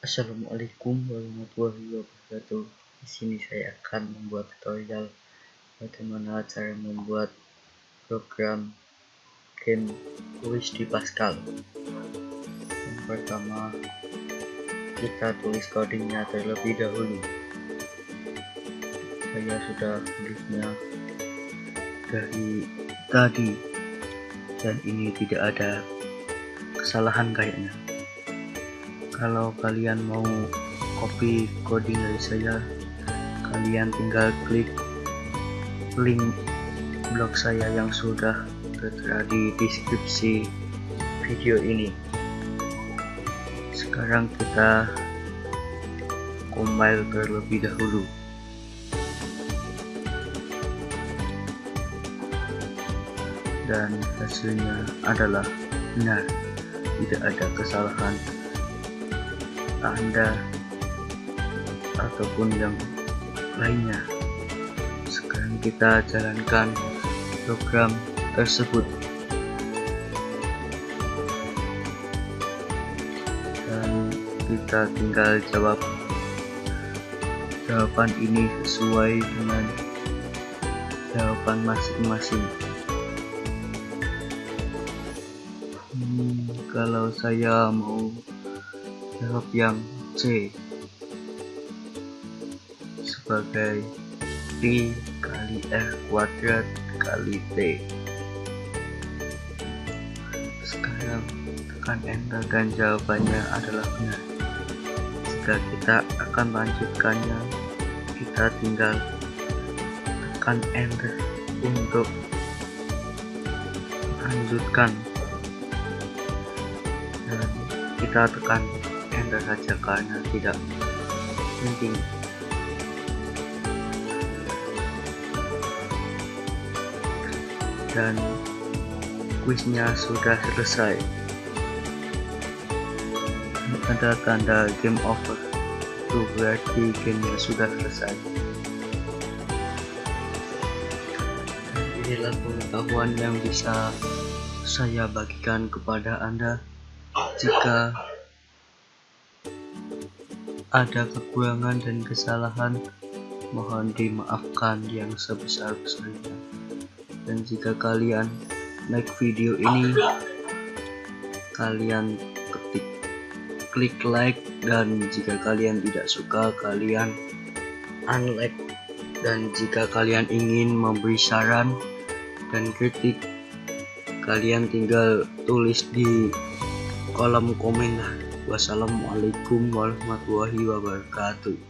Assalamualaikum warahmatullahi wabarakatuh. Di sini saya akan membuat tutorial bagaimana cara membuat program game tulis di Pascal. Yang pertama, kita tulis codingnya terlebih dahulu. Saya sudah tulisnya dari tadi dan ini tidak ada kesalahan kayaknya kalau kalian mau copy coding dari saya kalian tinggal klik link blog saya yang sudah tertera di deskripsi video ini. Sekarang kita compile terlebih dahulu. Dan hasilnya adalah benar tidak ada kesalahan anda ataupun yang lainnya. Sekarang kita jalankan program tersebut. Dan kita tinggal jawab jawaban ini sesuai dengan jawaban masing-masing. Hmm, kalau saya mau jawab yang C. Sebagai P kali R kuadrat kali T. Sekarang tekan enter dan jawabannya adalah benar jika kita akan lanjutkannya. Kita tinggal tekan enter untuk lanjutkan. Dan kita tekan enter saja karena tidak penting dan kuisnya sudah selesai. Ada tanda game over. Itu berarti gamenya sudah selesai. Inilah pengetahuan yang bisa saya bagikan kepada anda. Jika ada kekurangan dan kesalahan mohon dimaafkan yang sebesar-besarnya. Dan jika kalian like video ini kalian ketik klik like. Dan jika kalian tidak suka kalian unlike. Dan jika kalian ingin memberi saran dan kritik kalian tinggal tulis di kolom komen lah Wassalamualaikum warahmatullahi wabarakatuh